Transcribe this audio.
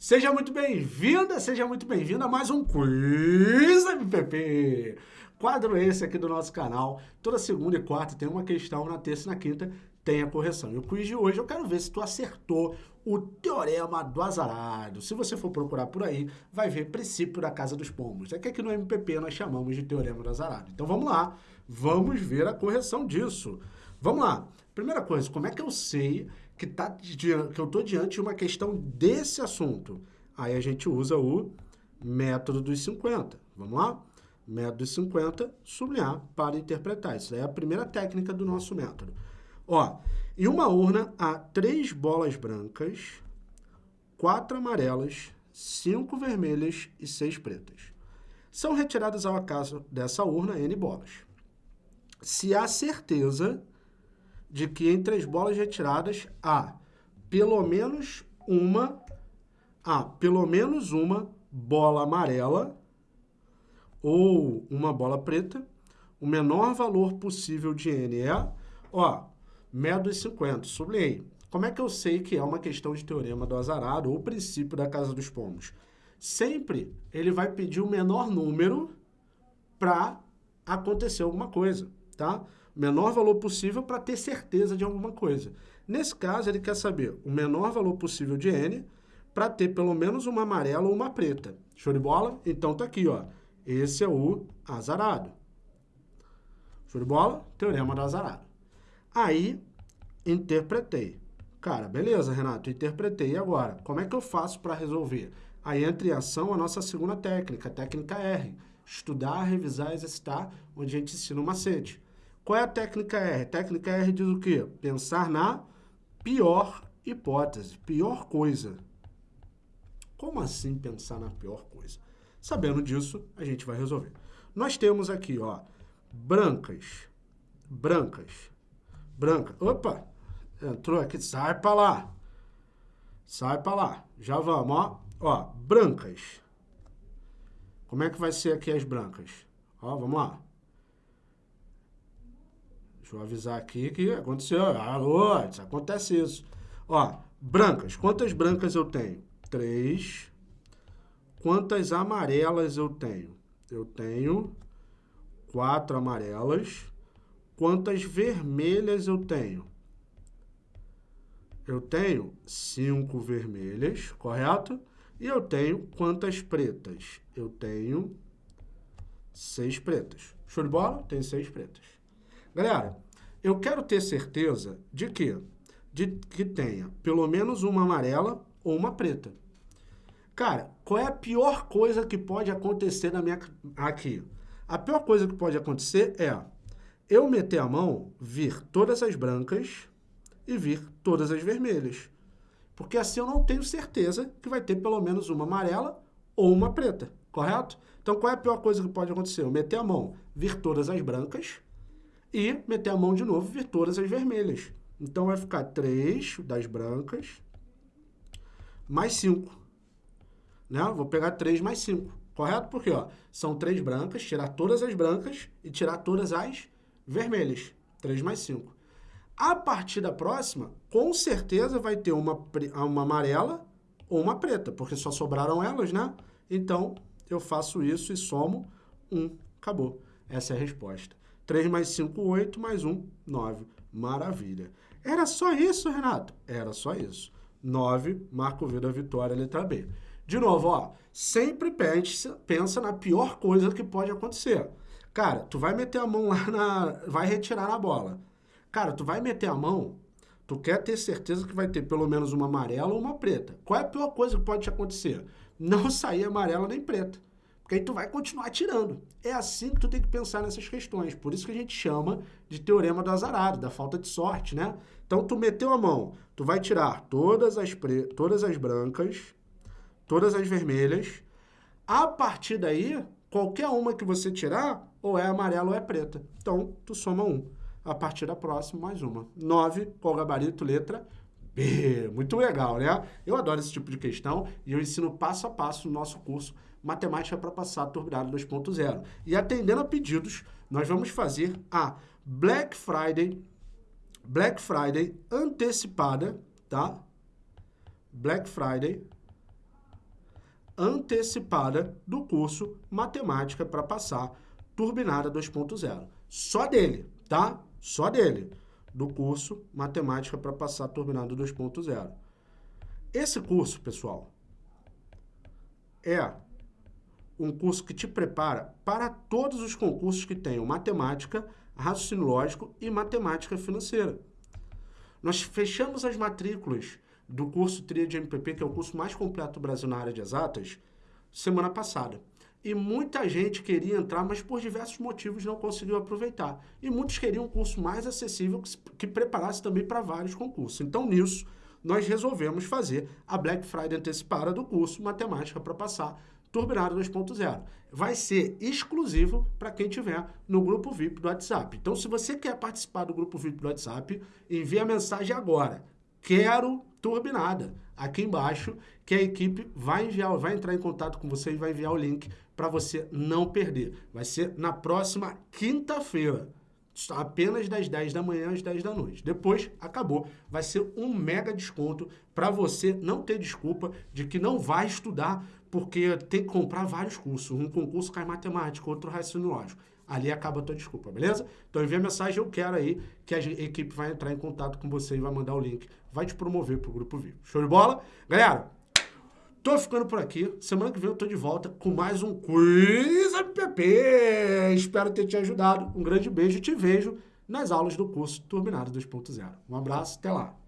Seja muito bem-vinda, seja muito bem-vindo a mais um Quiz MPP. Quadro esse aqui do nosso canal. Toda segunda e quarta tem uma questão, na terça e na quinta tem a correção. E o quiz de hoje eu quero ver se tu acertou o teorema do azarado. Se você for procurar por aí, vai ver princípio da casa dos pombos. É que aqui no MPP nós chamamos de teorema do azarado. Então vamos lá, vamos ver a correção disso. Vamos lá. Primeira coisa, como é que eu sei que, tá, que eu estou diante de uma questão desse assunto? Aí a gente usa o método dos 50. Vamos lá? Método dos 50, sublinhar para interpretar. Isso é a primeira técnica do nosso método. Ó, em uma urna há três bolas brancas, quatro amarelas, cinco vermelhas e seis pretas. São retiradas ao acaso dessa urna N bolas. Se há certeza de que entre as bolas retiradas há pelo menos uma, há pelo menos uma bola amarela ou uma bola preta, o menor valor possível de N é, ó, método 50, sublinhei. Como é que eu sei que é uma questão de teorema do azarado ou princípio da casa dos pomos? Sempre ele vai pedir o menor número para acontecer alguma coisa, tá? Menor valor possível para ter certeza de alguma coisa. Nesse caso, ele quer saber o menor valor possível de N para ter pelo menos uma amarela ou uma preta. Show de bola? Então tá aqui, ó. Esse é o azarado. Show de bola? Teorema do azarado. Aí, interpretei. Cara, beleza, Renato, interpretei. E agora? Como é que eu faço para resolver? Aí entra em ação a nossa segunda técnica, a técnica R. Estudar, revisar, exercitar, onde a gente ensina o macete. Qual é a técnica R? Técnica R diz o quê? Pensar na pior hipótese, pior coisa. Como assim pensar na pior coisa? Sabendo disso, a gente vai resolver. Nós temos aqui, ó, brancas, brancas, branca. Opa, entrou aqui, sai para lá. Sai para lá. Já vamos, ó. Ó, brancas. Como é que vai ser aqui as brancas? Ó, vamos lá. Deixa eu avisar aqui que aconteceu. Alô, acontece isso. Ó, brancas. Quantas brancas eu tenho? Três. Quantas amarelas eu tenho? Eu tenho quatro amarelas. Quantas vermelhas eu tenho? Eu tenho cinco vermelhas, correto? E eu tenho quantas pretas? Eu tenho seis pretas. Show de bola? Tem seis pretas. Galera, eu quero ter certeza de que, de que tenha pelo menos uma amarela ou uma preta. Cara, qual é a pior coisa que pode acontecer na minha aqui? A pior coisa que pode acontecer é eu meter a mão, vir todas as brancas e vir todas as vermelhas. Porque assim eu não tenho certeza que vai ter pelo menos uma amarela ou uma preta, correto? Então qual é a pior coisa que pode acontecer? Eu meter a mão, vir todas as brancas e meter a mão de novo e ver todas as vermelhas. Então, vai ficar 3 das brancas mais 5. Né? Vou pegar 3 mais 5, correto? Porque ó, são 3 brancas, tirar todas as brancas e tirar todas as vermelhas. 3 mais 5. A partir da próxima, com certeza vai ter uma, uma amarela ou uma preta, porque só sobraram elas, né? Então, eu faço isso e somo 1. Acabou. Essa é a resposta. 3 mais 5, 8, mais 1, 9. Maravilha. Era só isso, Renato? Era só isso. 9, marco V da vitória, letra B. De novo, ó, sempre pensa, pensa na pior coisa que pode acontecer. Cara, tu vai meter a mão lá na... vai retirar na bola. Cara, tu vai meter a mão, tu quer ter certeza que vai ter pelo menos uma amarela ou uma preta. Qual é a pior coisa que pode te acontecer? Não sair amarela nem preta. Porque aí tu vai continuar tirando. É assim que tu tem que pensar nessas questões. Por isso que a gente chama de teorema do azarado, da falta de sorte, né? Então, tu meteu a mão, tu vai tirar todas as, pre... todas as brancas, todas as vermelhas. A partir daí, qualquer uma que você tirar, ou é amarela ou é preta. Então, tu soma um. A partir da próxima, mais uma. Nove, qual gabarito, letra. Muito legal, né? Eu adoro esse tipo de questão e eu ensino passo a passo no nosso curso Matemática para Passar Turbinado 2.0. E atendendo a pedidos, nós vamos fazer a Black Friday, Black Friday antecipada, tá? Black Friday antecipada do curso Matemática para passar Turbinada 2.0. Só dele, tá? Só dele. Do curso Matemática para passar Turbinada 2.0. Esse curso, pessoal, é um curso que te prepara para todos os concursos que tenham matemática, raciocínio lógico e matemática financeira. Nós fechamos as matrículas do curso Tria de MPP, que é o curso mais completo do Brasil na área de exatas, semana passada. E muita gente queria entrar, mas por diversos motivos não conseguiu aproveitar. E muitos queriam um curso mais acessível que, que preparasse também para vários concursos. Então, nisso, nós resolvemos fazer a Black Friday antecipada do curso Matemática para Passar Turbinado 2.0. Vai ser exclusivo para quem tiver no grupo VIP do WhatsApp. Então, se você quer participar do grupo VIP do WhatsApp, envie a mensagem agora. Quero turbinada. Aqui embaixo, que a equipe vai enviar, vai entrar em contato com você e vai enviar o link para você não perder. Vai ser na próxima quinta-feira apenas das 10 da manhã às 10 da noite. Depois, acabou. Vai ser um mega desconto para você não ter desculpa de que não vai estudar porque tem que comprar vários cursos. Um concurso cai matemática, outro raciocínio lógico. Ali acaba a tua desculpa, beleza? Então envia mensagem, eu quero aí, que a equipe vai entrar em contato com você e vai mandar o link, vai te promover pro Grupo Vivo. Show de bola? Galera, tô ficando por aqui. Semana que vem eu tô de volta com mais um Quiz MPP. Espero ter te ajudado. Um grande beijo e te vejo nas aulas do curso Turbinado 2.0. Um abraço, até lá.